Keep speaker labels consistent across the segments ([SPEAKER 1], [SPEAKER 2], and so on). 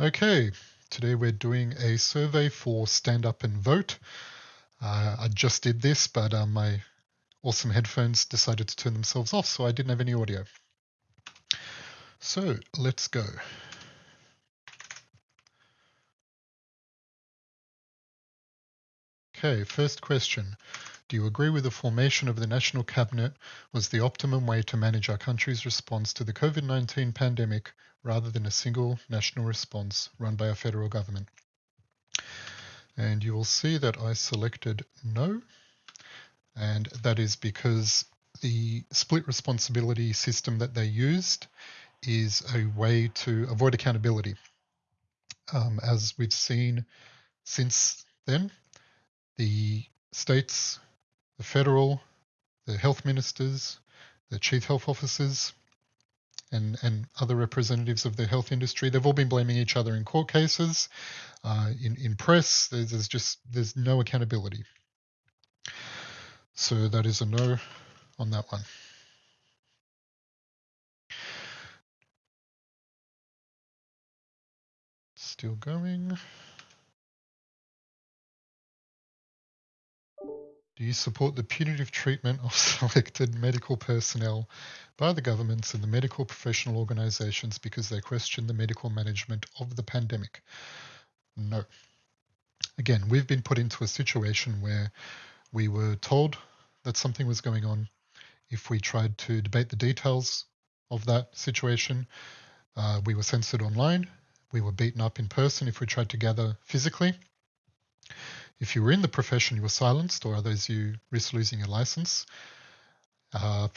[SPEAKER 1] Okay, today we're doing a survey for Stand Up and Vote. Uh, I just did this, but uh, my awesome headphones decided to turn themselves off, so I didn't have any audio. So let's go. Okay, first question. Do you agree with the formation of the National Cabinet was the optimum way to manage our country's response to the COVID-19 pandemic rather than a single national response run by a federal government? And you will see that I selected no, and that is because the split responsibility system that they used is a way to avoid accountability. Um, as we've seen since then, the states the federal, the health ministers, the chief health officers, and, and other representatives of the health industry. They've all been blaming each other in court cases, uh, in, in press. There's, there's just there's no accountability. So that is a no on that one. Still going. Do you support the punitive treatment of selected medical personnel by the governments and the medical professional organizations because they question the medical management of the pandemic? No. Again, we've been put into a situation where we were told that something was going on. If we tried to debate the details of that situation, uh, we were censored online. We were beaten up in person if we tried to gather physically. If you were in the profession, you were silenced, or others you risk losing your license. Uh,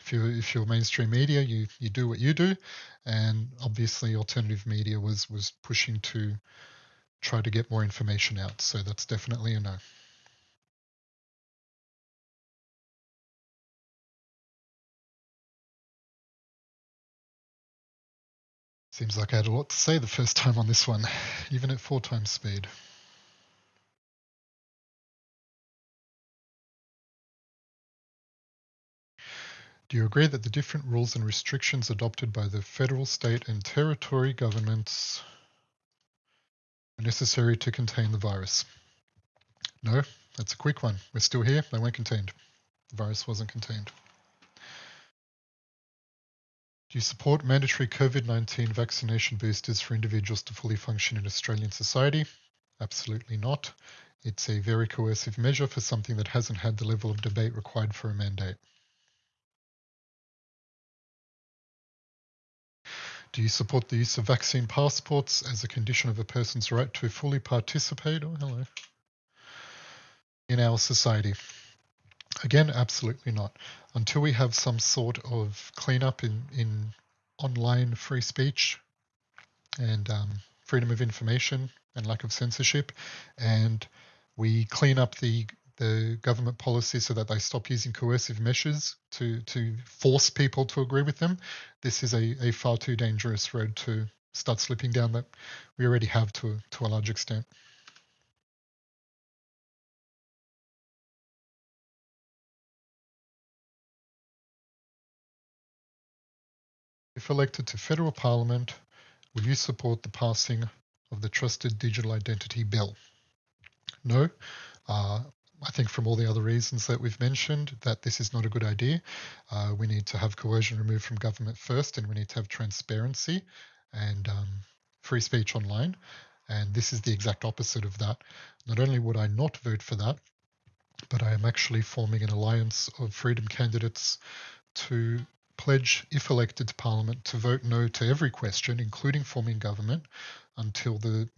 [SPEAKER 1] if you if you're mainstream media, you you do what you do, and obviously alternative media was was pushing to try to get more information out. So that's definitely a no. Seems like I had a lot to say the first time on this one, even at four times speed. Do you agree that the different rules and restrictions adopted by the federal, state, and territory governments are necessary to contain the virus? No, that's a quick one. We're still here. They weren't contained. The virus wasn't contained. Do you support mandatory COVID-19 vaccination boosters for individuals to fully function in Australian society? Absolutely not. It's a very coercive measure for something that hasn't had the level of debate required for a mandate. Do you support the use of vaccine passports as a condition of a person's right to fully participate oh, hello, in our society? Again, absolutely not. Until we have some sort of cleanup in, in online free speech and um, freedom of information and lack of censorship, and we clean up the the government policy so that they stop using coercive measures to, to force people to agree with them. This is a, a far too dangerous road to start slipping down that we already have to, to a large extent. If elected to federal parliament, will you support the passing of the Trusted Digital Identity Bill? No, uh, I think from all the other reasons that we've mentioned that this is not a good idea. Uh, we need to have coercion removed from government first and we need to have transparency and um, free speech online. And this is the exact opposite of that. Not only would I not vote for that, but I am actually forming an alliance of freedom candidates to pledge, if elected to Parliament, to vote no to every question, including forming government, until the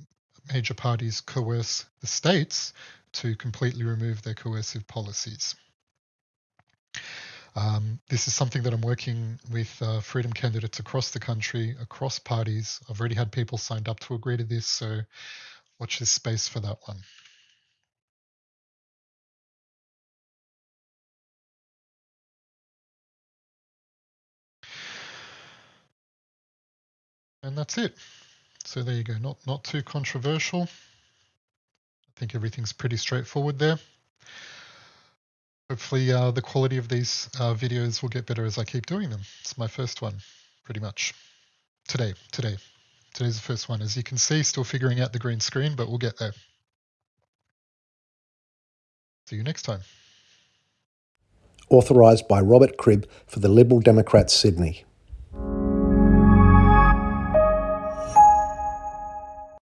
[SPEAKER 1] major parties coerce the states to completely remove their coercive policies. Um, this is something that I'm working with uh, freedom candidates across the country, across parties. I've already had people signed up to agree to this, so watch this space for that one. And that's it. So there you go, not, not too controversial. I think everything's pretty straightforward there. Hopefully uh, the quality of these uh, videos will get better as I keep doing them. It's my first one, pretty much. Today, today, today. today's the first one. As you can see, still figuring out the green screen, but we'll get there. See you next time.
[SPEAKER 2] Authorised by Robert Cribb for the Liberal Democrats Sydney.